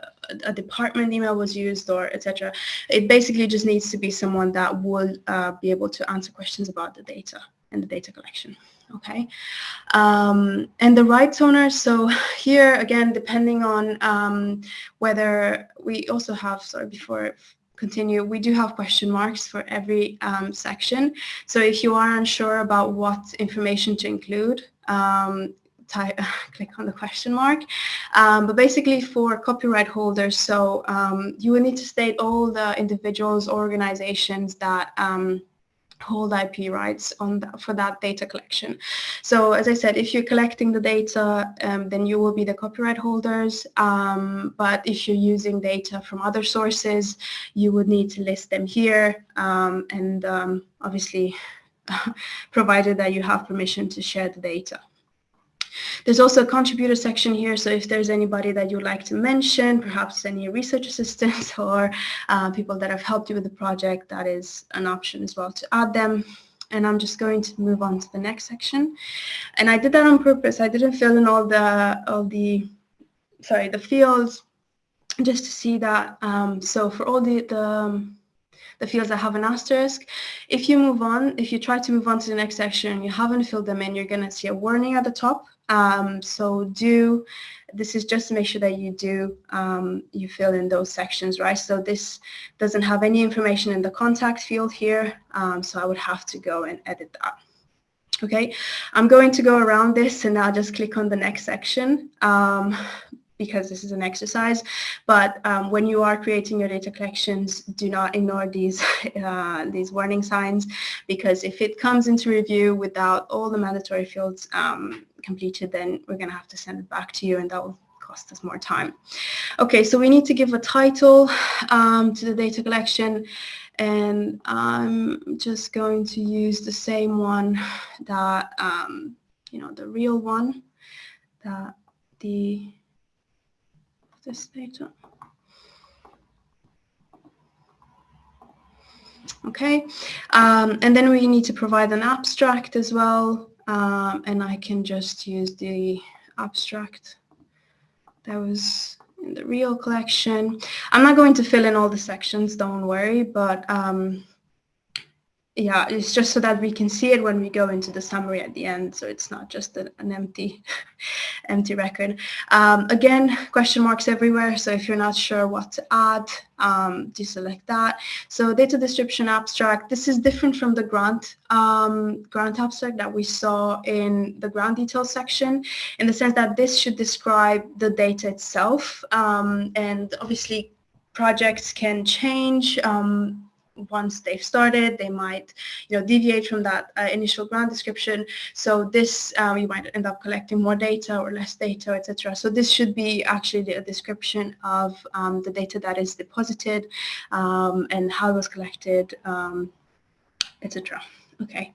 a department email was used or etc. It basically just needs to be someone that will uh, be able to answer questions about the data and the data collection okay? Um, and the rights owner, so here again, depending on um, whether we also have, sorry, before continue, we do have question marks for every um, section. So if you are unsure about what information to include, um, type, click on the question mark. Um, but basically for copyright holders, so um, you will need to state all the individuals, organizations that um, hold IP rights on for that data collection. So as I said, if you're collecting the data, um, then you will be the copyright holders. Um, but if you're using data from other sources, you would need to list them here. Um, and um, obviously, provided that you have permission to share the data. There's also a contributor section here, so if there's anybody that you'd like to mention, perhaps any research assistants or uh, people that have helped you with the project, that is an option as well to add them. and I'm just going to move on to the next section. And I did that on purpose. I didn't fill in all the, all the, sorry, the fields just to see that. Um, so for all the, the, um, the fields that have an asterisk, if you move on, if you try to move on to the next section and you haven't filled them in, you're going to see a warning at the top. Um, so do this is just to make sure that you do, um, you fill in those sections, right? So this doesn't have any information in the contact field here, um, so I would have to go and edit that. Okay, I'm going to go around this and I'll just click on the next section um, because this is an exercise. But um, when you are creating your data collections, do not ignore these, uh, these warning signs because if it comes into review without all the mandatory fields um, completed, then we're going to have to send it back to you and that will cost us more time. Okay, so we need to give a title um, to the data collection and I'm just going to use the same one that, um, you know, the real one that the, this data. Okay, um, and then we need to provide an abstract as well um, and I can just use the abstract that was in the real collection. I'm not going to fill in all the sections, don't worry, but um, yeah, it's just so that we can see it when we go into the summary at the end, so it's not just an, an empty, empty record. Um, again, question marks everywhere, so if you're not sure what to add, um, do select that. So data description abstract, this is different from the grant, um, grant abstract that we saw in the grant details section, in the sense that this should describe the data itself, um, and obviously projects can change um, once they've started, they might, you know, deviate from that uh, initial grant description. So this, um, you might end up collecting more data or less data, etc. So this should be actually a description of um, the data that is deposited um, and how it was collected, um, etc. Okay.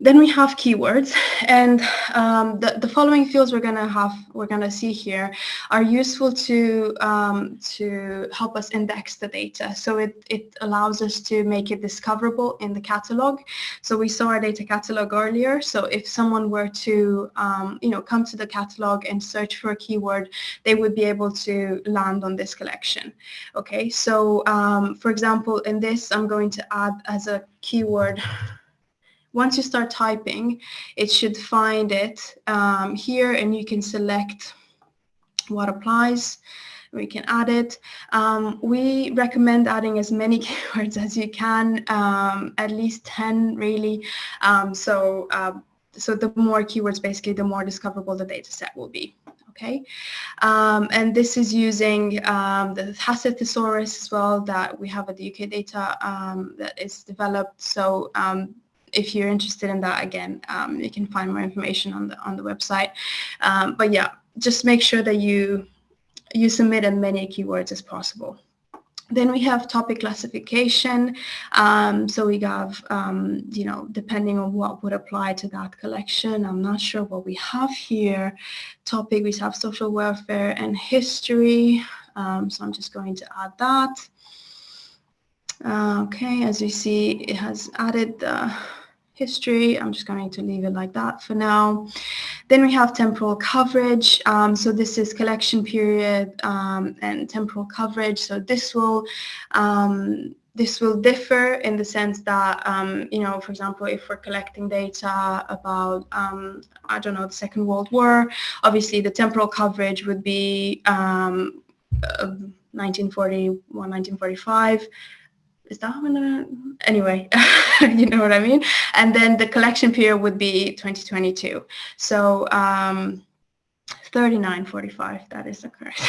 Then we have keywords, and um, the, the following fields we're gonna have we're gonna see here are useful to um, to help us index the data. So it it allows us to make it discoverable in the catalog. So we saw our data catalog earlier. So if someone were to um, you know come to the catalog and search for a keyword, they would be able to land on this collection. Okay, so um, for example, in this, I'm going to add as a keyword once you start typing, it should find it um, here and you can select what applies. We can add it. Um, we recommend adding as many keywords as you can, um, at least 10 really. Um, so, uh, so the more keywords, basically, the more discoverable the data set will be okay? Um, and this is using um, the HASSET thesaurus as well that we have at the UK data um, that is developed. So um, if you're interested in that, again, um, you can find more information on the on the website. Um, but yeah, just make sure that you you submit as many keywords as possible. Then we have topic classification. Um, so we have, um, you know, depending on what would apply to that collection. I'm not sure what we have here. Topic, we have social welfare and history. Um, so I'm just going to add that. Uh, okay, as you see, it has added the history. I'm just going to leave it like that for now. Then we have temporal coverage. Um, so this is collection period um, and temporal coverage. So this will um, this will differ in the sense that, um, you know, for example, if we're collecting data about, um, I don't know, the Second World War, obviously the temporal coverage would be um, uh, 1941, 1945, is uh, anyway you know what I mean? And then the collection period would be 2022 so um 3945 that is the correct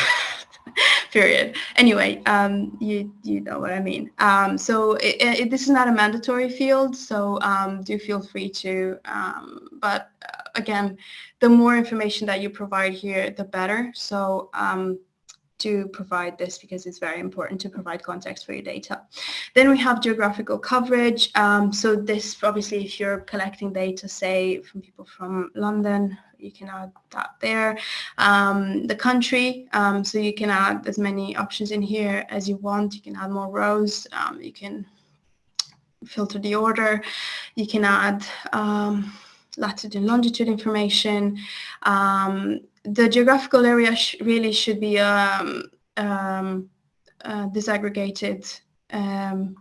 period. Anyway um you you know what I mean. Um so it, it, this is not a mandatory field so um do feel free to um but uh, again the more information that you provide here the better. So um to provide this because it's very important to provide context for your data. Then we have geographical coverage. Um, so this, obviously, if you're collecting data, say, from people from London, you can add that there. Um, the country, um, so you can add as many options in here as you want. You can add more rows. Um, you can filter the order. You can add um, latitude and longitude information. Um, the geographical area sh really should be um, um, uh, disaggregated um,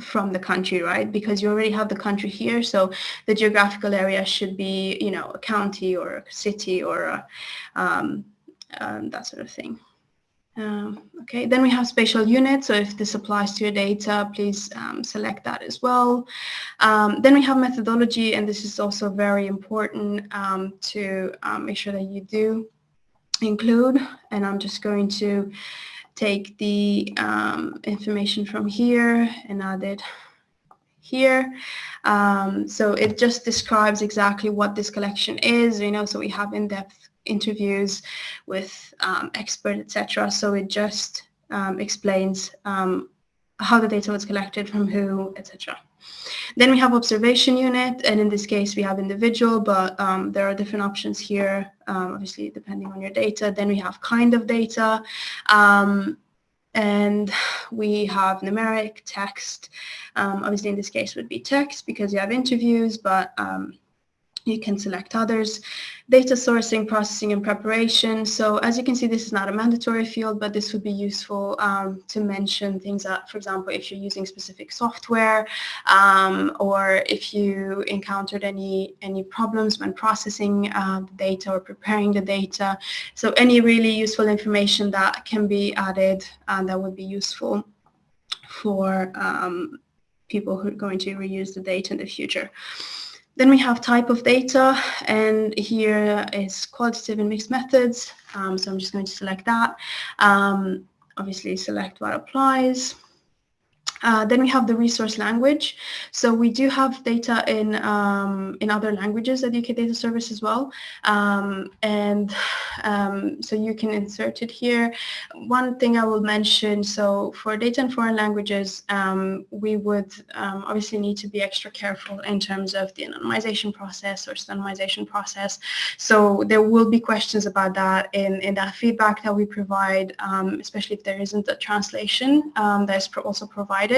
from the country, right? Because you already have the country here, so the geographical area should be, you know, a county or a city or a, um, um, that sort of thing. Um, okay, then we have spatial units. So if this applies to your data, please um, select that as well. Um, then we have methodology, and this is also very important um, to um, make sure that you do include. And I'm just going to take the um, information from here and add it here. so it just describes exactly what this collection is, you know, so we have in-depth interviews with um, experts, etc. So it just um, explains um, how the data was collected, from who, etc. Then we have observation unit, and in this case we have individual, but um, there are different options here, um, obviously depending on your data. Then we have kind of data, um, and we have numeric, text. obviously in this case would be text because you have interviews, but you can select others. Data sourcing, processing, and preparation. So as you can see, this is not a mandatory field, but this would be useful um, to mention things that, for example, if you're using specific software um, or if you encountered any, any problems when processing uh, the data or preparing the data. So any really useful information that can be added uh, that would be useful for um, people who are going to reuse the data in the future. Then we have type of data, and here is qualitative and mixed methods. Um, so I'm just going to select that. Um, obviously select what applies. Uh, then we have the resource language. So we do have data in um, in other languages at UK Data Service as well. Um, and um, so you can insert it here. One thing I will mention, so for data in foreign languages, um, we would um, obviously need to be extra careful in terms of the anonymization process or standardization process. So there will be questions about that in, in that feedback that we provide, um, especially if there isn't a translation that is pro also provided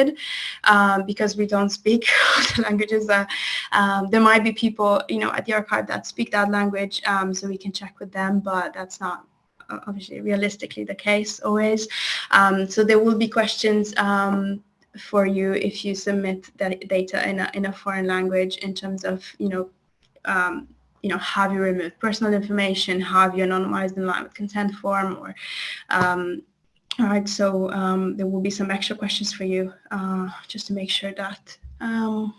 um, because we don't speak the languages. Uh, um, there might be people, you know, at the archive that speak that language, um, so we can check with them, but that's not uh, obviously realistically the case always. Um, so there will be questions um, for you if you submit that data in a, in a foreign language in terms of, you know, um, you know, have you removed personal information, have you anonymized in line with consent form, or um, all right, so um, there will be some extra questions for you uh, just to make sure that um,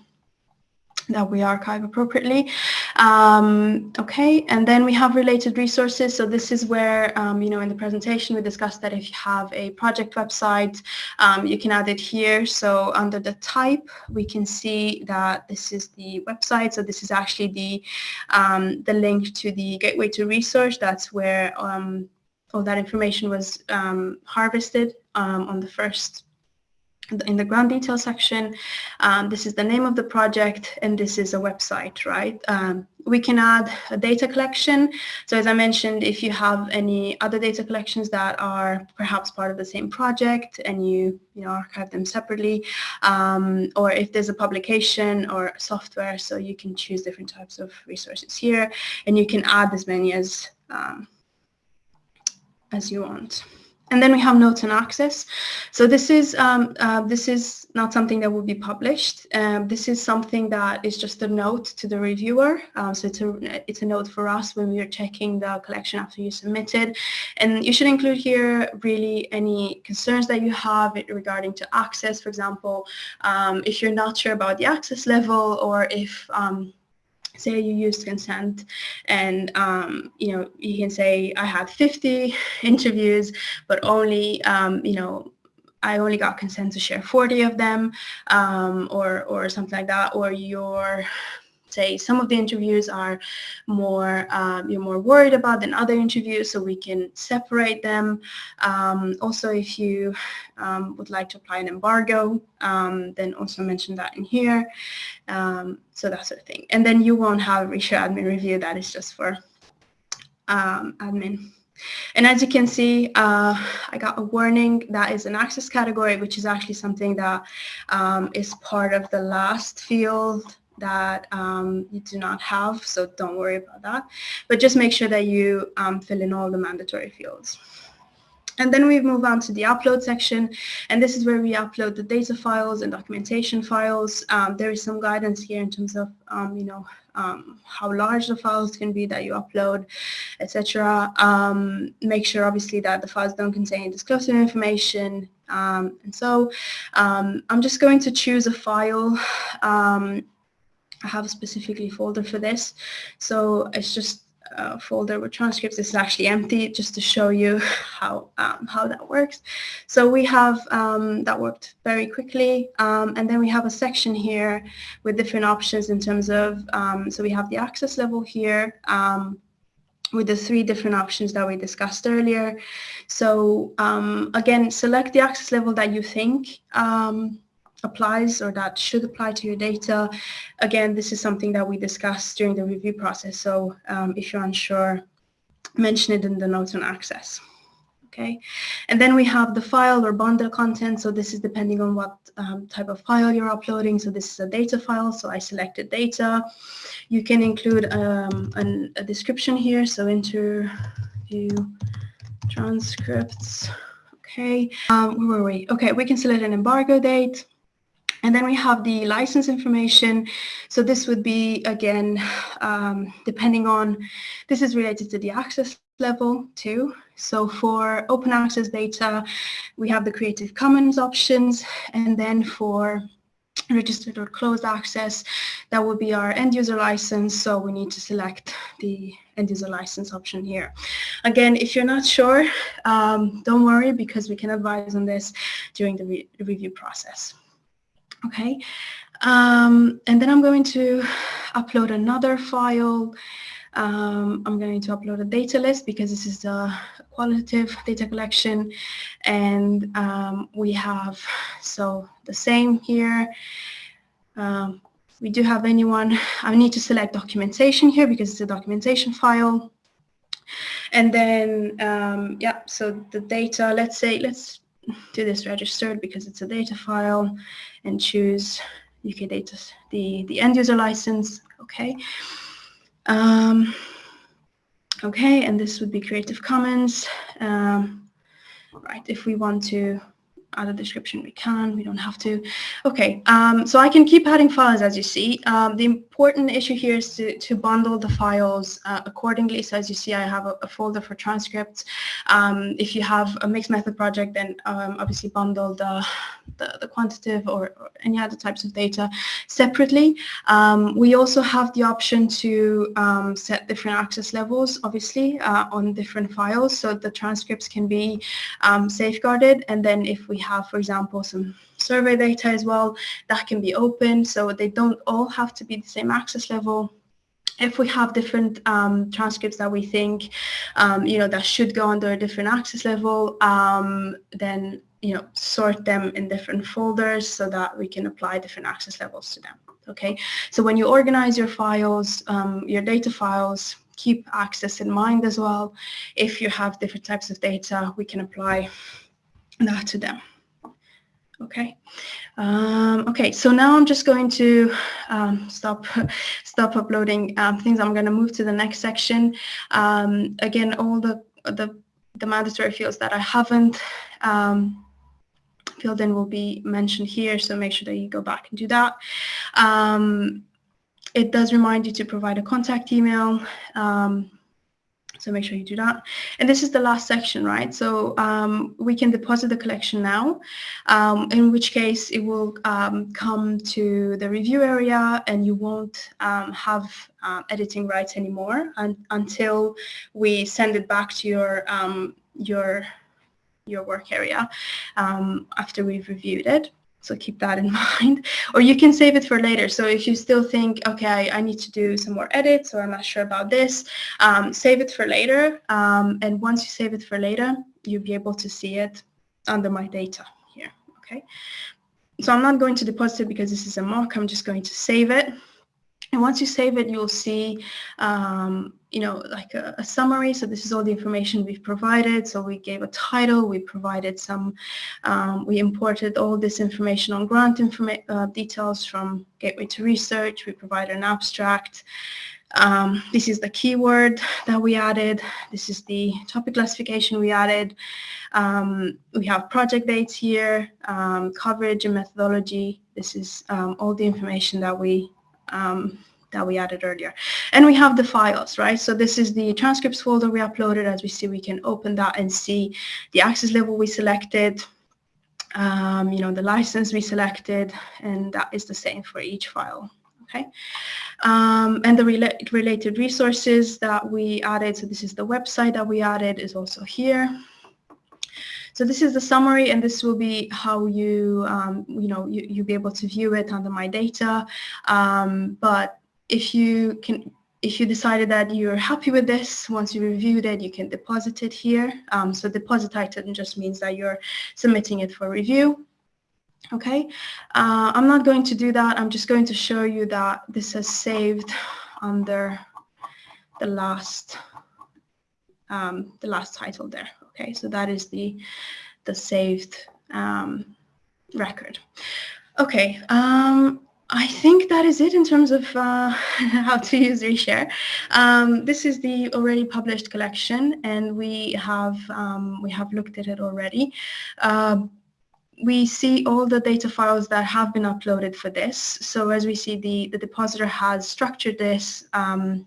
that we archive appropriately. Um, okay, and then we have related resources. So this is where, um, you know, in the presentation we discussed that if you have a project website, um, you can add it here. So under the type, we can see that this is the website. So this is actually the, um, the link to the gateway to research. That's where um, all that information was um, harvested um, on the first in the grant detail section. Um, this is the name of the project and this is a website, right? Um, we can add a data collection. So as I mentioned, if you have any other data collections that are perhaps part of the same project and you, you know, archive them separately, um, or if there's a publication or software, so you can choose different types of resources here and you can add as many as um, as you want. And then we have notes and access. So this is um, uh, this is not something that will be published. Um, this is something that is just a note to the reviewer. Um, so it's a it's a note for us when we are checking the collection after you submitted. And you should include here really any concerns that you have regarding to access. For example, um, if you're not sure about the access level or if um, say you used consent and um, you know you can say I had 50 interviews but only um, you know I only got consent to share 40 of them um, or or something like that or your say some of the interviews are more um, you're more worried about than other interviews so we can separate them. Um, also if you um, would like to apply an embargo um, then also mention that in here. Um, so that sort of thing and then you won't have a reshare admin review that is just for um, admin And as you can see, uh, I got a warning that is an access category, which is actually something that um, is part of the last field that um, you do not have, so don't worry about that. But just make sure that you um, fill in all the mandatory fields. And then we move on to the upload section, and this is where we upload the data files and documentation files. Um, there is some guidance here in terms of, um, you know, um, how large the files can be that you upload, etc. Um, make sure, obviously, that the files don't contain disclosure information. Um, and so um, I'm just going to choose a file. I have a specifically folder for this. So it's just uh, folder with transcripts is actually empty just to show you how um, how that works. So we have um, that worked very quickly um, and then we have a section here with different options in terms of um, so we have the access level here um, with the three different options that we discussed earlier. So um, again select the access level that you think applies or that should apply to your data. Again, this is something that we discussed during the review process. So um, if you're unsure, mention it in the notes on access. Okay, and then we have the file or bundle content. So this is depending on what um, type of file you're uploading. So this is a data file. So I selected data. You can include um, an, a description here. So interview transcripts. Okay, um, where were we? Okay, we can select an embargo date. And then we have the license information. So this would be, again, um, depending on, this is related to the access level too. So for open access data, we have the Creative Commons options. And then for registered or closed access, that would be our end user license. So we need to select the end user license option here. Again, if you're not sure, um, don't worry because we can advise on this during the re review process. Okay, um, and then I'm going to upload another file. Um, I'm going to upload a data list because this is a qualitative data collection. And um, we have so the same here. Um, we do have anyone I need to select documentation here because it's a documentation file. And then um, yeah so the data let's say let's do this registered because it's a data file and choose UK data, the, the end user license, okay. Um, okay, and this would be Creative Commons. Um, right, if we want to add a description, we can, we don't have to. Okay, um, so I can keep adding files as you see. Um, the important issue here is to, to bundle the files uh, accordingly. So as you see, I have a, a folder for transcripts. Um, if you have a mixed method project, then um, obviously bundle the, the, the quantitative or, or, any other types of data separately. Um, we also have the option to um, set different access levels, obviously, uh, on different files. So the transcripts can be safeguarded. And then if we have, for example, some survey data as well, that can be open. So they don't all have to be the same access level. If we have different um, transcripts that we think, um, you know, that should go under a different access level, um, then, you know, sort them in different folders so that we can apply different access levels to them. Okay, so when you organize your files, um, your data files, keep access in mind as well. If you have different types of data, we can apply that to them. Okay. Um, okay, so now I'm just going to um, stop stop uploading um, things. I'm going to move to the next section. Um, again, all the, the, the mandatory fields that I haven't um, filled in will be mentioned here, so make sure that you go back and do that. Um, it does remind you to provide a contact email. So make sure you do that. And this is the last section, right? So um, we can deposit the collection now, um, in which case it will um, come to the review area and you won't um, have uh, editing rights anymore un until we send it back to your, um, your, your work area um, after we've reviewed it. So keep that in mind. Or you can save it for later. So if you still think, okay, I need to do some more edits or I'm not sure about this, um, save it for later. Um, and once you save it for later, you'll be able to see it under my data here. Okay. So I'm not going to deposit it because this is a mock. I'm just going to save it. And once you save it, you'll see, um, you know, like a, a, summary. So this is all the information we've provided. So we gave a title, we provided some, um, we imported all this information on grant informa uh, details from Gateway to Research. We provided an abstract. Um, this is the keyword that we added. This is the topic classification we added. Um, we have project dates here, um, coverage and methodology. This is um, all the information that we um, that we added earlier. And we have the files, right? So this is the transcripts folder we uploaded. As we see, we can open that and see the access level we selected, um, you know, the license we selected, and that is the same for each file. Okay, um, and the rela related resources that we added, so this is the website that we added is also here. So this is the summary, and this will be how you, um, you know, you, you'll be able to view it under My Data. Um, but if you can if you decided that you're happy with this, once you reviewed it, you can deposit it here. Um, so deposit item just means that you're submitting it for review. Okay, uh, I'm not going to do that. I'm just going to show you that this has saved under the last um, the last title there. Okay, so that is the the saved um, record. Okay, um, I think that is it in terms of uh, how to use Reshare. Um, this is the already published collection, and we have um, we have looked at it already. Uh, we see all the data files that have been uploaded for this. So as we see, the the depositor has structured this. Um,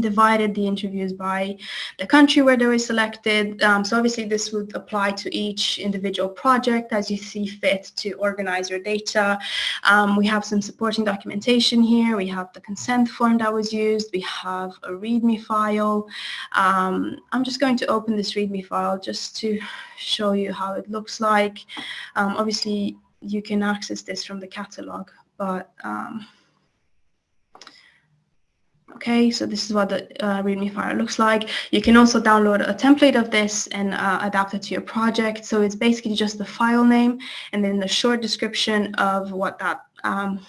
divided the interviews by the country where they were selected. Um, so obviously this would apply to each individual project as you see fit to organize your data. Um, we have some supporting documentation here. We have the consent form that was used. We have a README file. Um, I'm just going to open this README file just to show you how it looks like. Um, obviously you can access this from the catalog, but um, Okay, so this is what the uh, README file looks like. You can also download a template of this and uh, adapt it to your project. So it's basically just the file name and then the short description of what that um,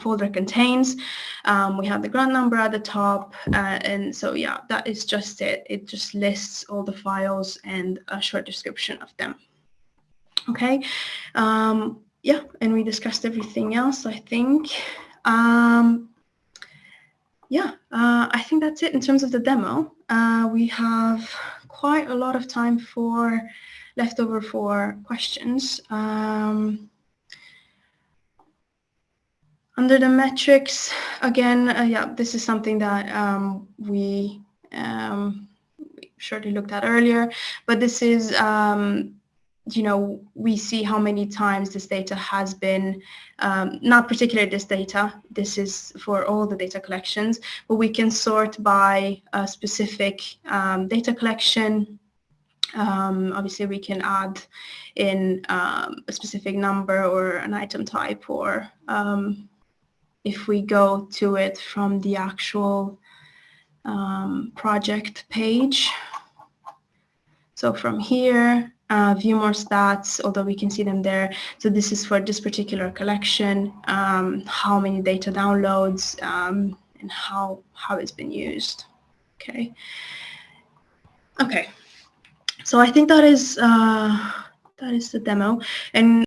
folder contains. Um, we have the grant number at the top. Uh, and so yeah, that is just it. It just lists all the files and a short description of them. Okay, um, yeah, and we discussed everything else, I think. Um, yeah, uh, I think that's it in terms of the demo. Uh, we have quite a lot of time for leftover for questions. Um, under the metrics, again, uh, yeah, this is something that um, we, um, surely looked at earlier, but this is um, you know, we see how many times this data has been, um, not particularly this data, this is for all the data collections, but we can sort by a specific um, data collection. Um, obviously, we can add in um, a specific number or an item type, or um, if we go to it from the actual um, project page. So from here, uh, view more stats, although we can see them there. So this is for this particular collection, um, how many data downloads um, and how, how it's been used. Okay. Okay. So I think that is, uh, that is the demo. And